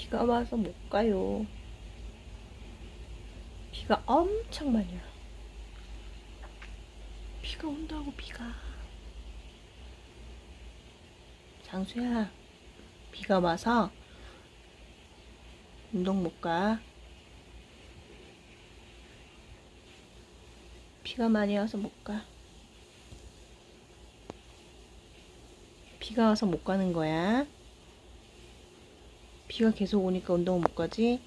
비가 와서 못 가요. 비가 엄청 많이 와. 비가 온다고 비가. 장수야, 비가 와서 운동 못 가. 비가 많이 와서 못 가. 비가 와서 못 가는 거야. 비가 계속 오니까 운동 못 가지?